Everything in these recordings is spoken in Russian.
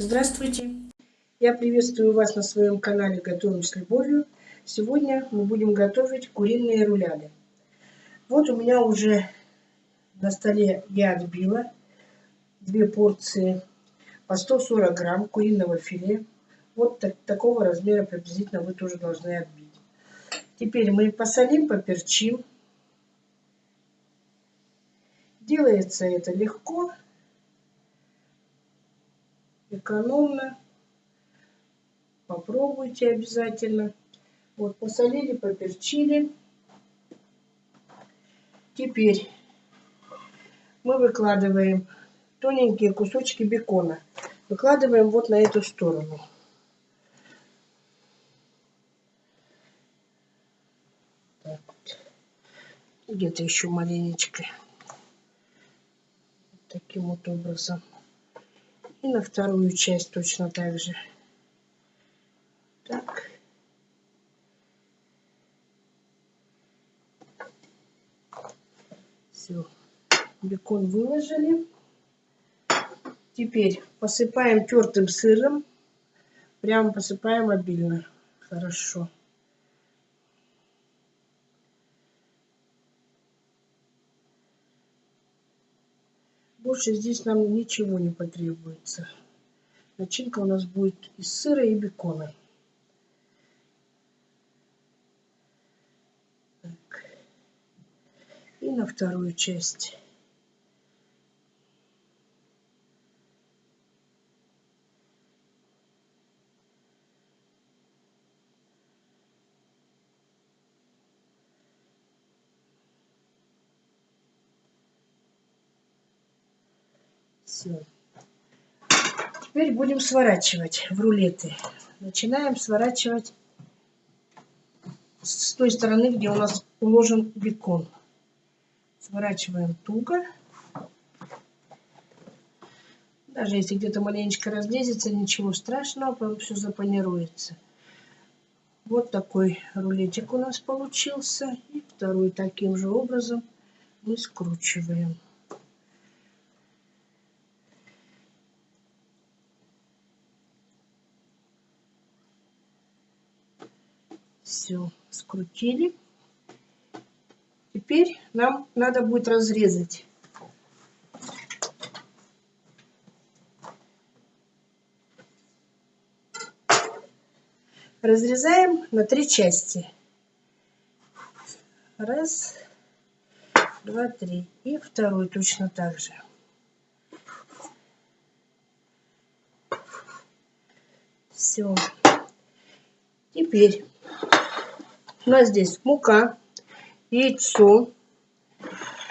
Здравствуйте! Я приветствую вас на своем канале Готовим с любовью. Сегодня мы будем готовить куриные руляды. Вот у меня уже на столе я отбила две порции по 140 грамм куриного филе. Вот так, такого размера приблизительно вы тоже должны отбить. Теперь мы посолим, поперчим. Делается это легко экономно. Попробуйте обязательно. Вот, посолили, поперчили. Теперь мы выкладываем тоненькие кусочки бекона. Выкладываем вот на эту сторону. Где-то еще маленечко. Таким вот образом. И на вторую часть точно так же. Так. Все. Бекон выложили. Теперь посыпаем тертым сыром. Прямо посыпаем обильно. Хорошо. Больше здесь нам ничего не потребуется. Начинка у нас будет из сыра и бекона. Так. И на вторую часть. Все. Теперь будем сворачивать в рулеты. Начинаем сворачивать с той стороны, где у нас уложен бекон. Сворачиваем туго. Даже если где-то маленечко разлезется, ничего страшного, потом все запанируется. Вот такой рулетик у нас получился. И второй таким же образом мы скручиваем. Все, скрутили. Теперь нам надо будет разрезать. Разрезаем на три части. Раз, два, три. И второй точно так же. Все. Теперь у нас здесь мука, яйцо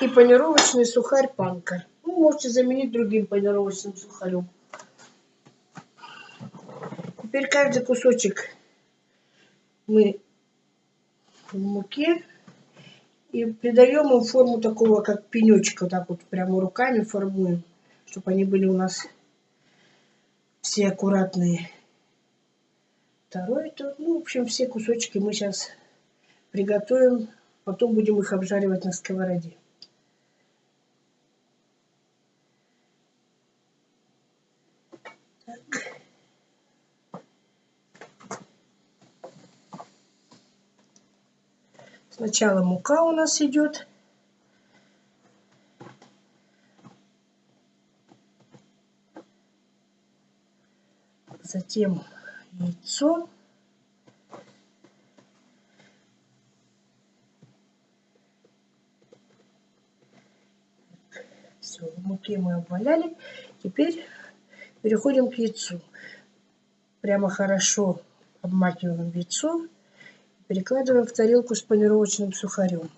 и панировочный сухарь панка. Вы можете заменить другим панировочным сухарем. Теперь каждый кусочек мы в муке и придаем им форму такого, как пенечка, так вот прямо руками формуем, чтобы они были у нас все аккуратные. Второй, то, ну, в общем, все кусочки мы сейчас приготовим, потом будем их обжаривать на сковороде. Сначала мука у нас идет. Затем яйцо. Все, в муке мы обваляли. Теперь переходим к яйцу. Прямо хорошо обмакиваем яйцо. Перекладываем в тарелку с панировочным сухарем.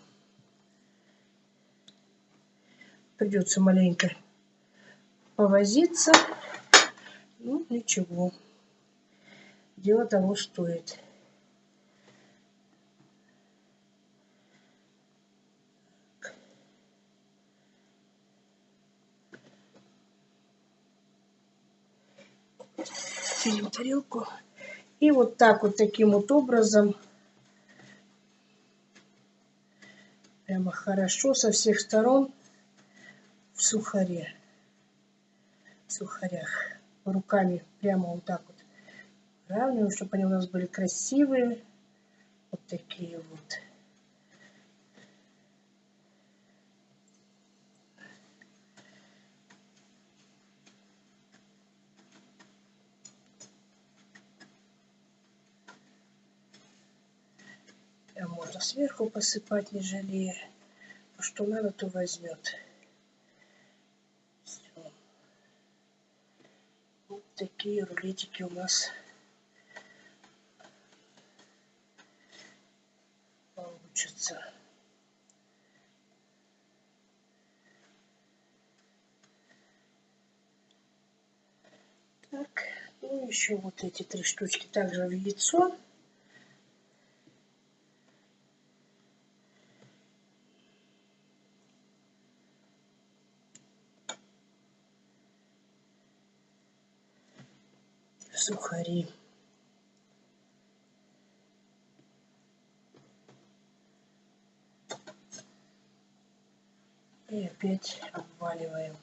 Придется маленько повозиться. Ну, ничего. Дело того стоит. Сидим тарелку. И вот так вот таким вот образом прямо хорошо со всех сторон в сухаре, в сухарях руками прямо вот так вот равниваем, чтобы они у нас были красивые. Вот такие вот. А можно сверху посыпать, не жалея. А что надо, то возьмет. Вот такие рулетики у нас получатся. Так, ну еще вот эти три штучки также в яйцо. Сухари. И опять обваливаем.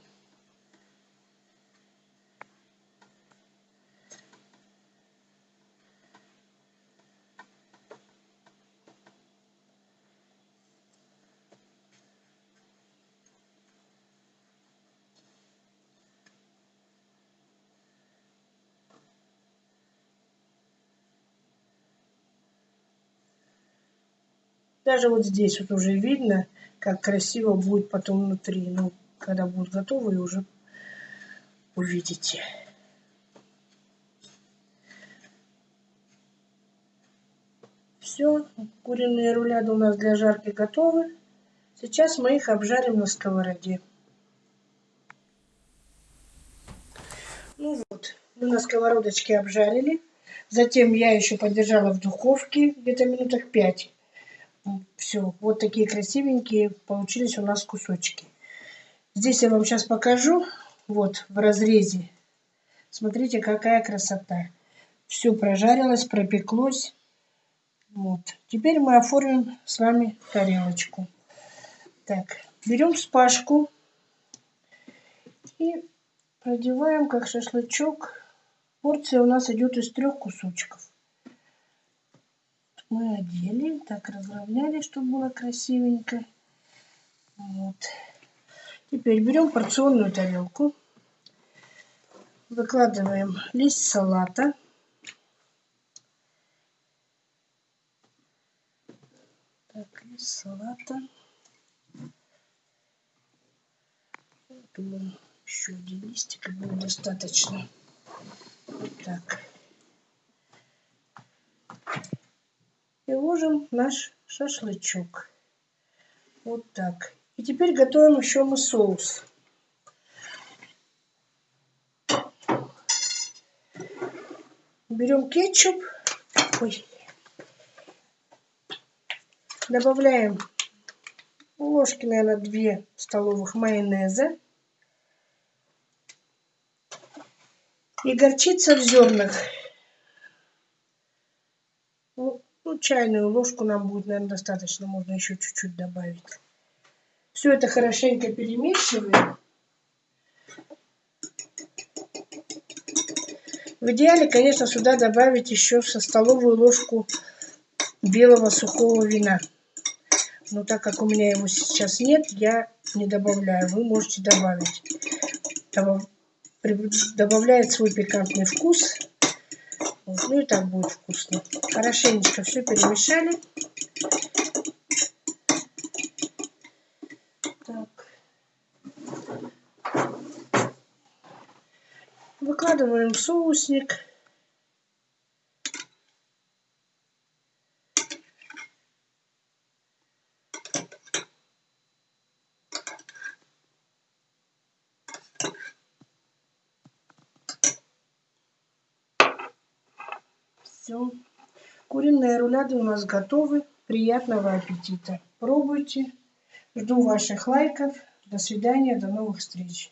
Даже вот здесь вот уже видно, как красиво будет потом внутри. Ну, когда будут готовы, уже увидите. Все, куриные руляды у нас для жарки готовы. Сейчас мы их обжарим на сковороде. Ну вот, мы на сковородочке обжарили. Затем я еще подержала в духовке где-то минуток 5. Все, вот такие красивенькие получились у нас кусочки. Здесь я вам сейчас покажу, вот в разрезе. Смотрите, какая красота. Все прожарилось, пропеклось. Вот. Теперь мы оформим с вами тарелочку. Так, берем спашку и продеваем как шашлычок. Порция у нас идет из трех кусочков мы одели, так разровняли, чтобы было красивенько. Вот. Теперь берем порционную тарелку, выкладываем лист салата. Так, лист салата. Думаю, еще один листик будет достаточно. Так. И ложим наш шашлычок. Вот так. И теперь готовим еще мы соус. Берем кетчуп. Ой. Добавляем ложки, наверное, 2 столовых майонеза. И горчица в зернах чайную ложку нам будет, наверное, достаточно. Можно еще чуть-чуть добавить. Все это хорошенько перемешиваем. В идеале, конечно, сюда добавить еще со столовую ложку белого сухого вина. Но так как у меня его сейчас нет, я не добавляю. Вы можете добавить. Добавляет свой пикантный вкус. Ну и так будет вкусно. Хорошенечко все перемешали. Так. Выкладываем соусник. Все. Куриные руляды у нас готовы. Приятного аппетита. Пробуйте. Жду ваших лайков. До свидания. До новых встреч.